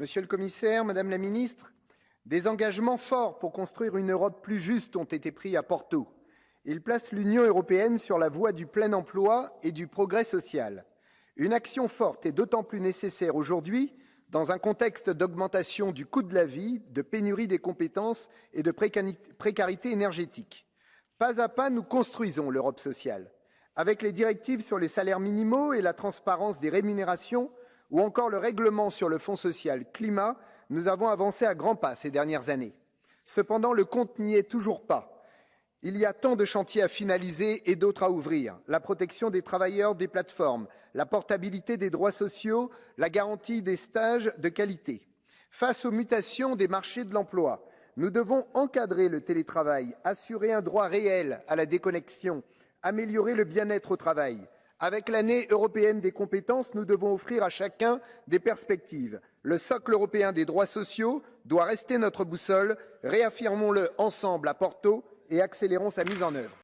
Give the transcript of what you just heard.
Monsieur le commissaire, Madame la ministre, des engagements forts pour construire une Europe plus juste ont été pris à Porto. Ils placent l'Union européenne sur la voie du plein emploi et du progrès social. Une action forte est d'autant plus nécessaire aujourd'hui dans un contexte d'augmentation du coût de la vie, de pénurie des compétences et de précarité énergétique. Pas à pas, nous construisons l'Europe sociale. Avec les directives sur les salaires minimaux et la transparence des rémunérations, ou encore le règlement sur le Fonds social climat, nous avons avancé à grands pas ces dernières années. Cependant, le compte n'y est toujours pas. Il y a tant de chantiers à finaliser et d'autres à ouvrir. La protection des travailleurs des plateformes, la portabilité des droits sociaux, la garantie des stages de qualité. Face aux mutations des marchés de l'emploi, nous devons encadrer le télétravail, assurer un droit réel à la déconnexion, améliorer le bien-être au travail. Avec l'année européenne des compétences, nous devons offrir à chacun des perspectives. Le socle européen des droits sociaux doit rester notre boussole. Réaffirmons-le ensemble à Porto et accélérons sa mise en œuvre.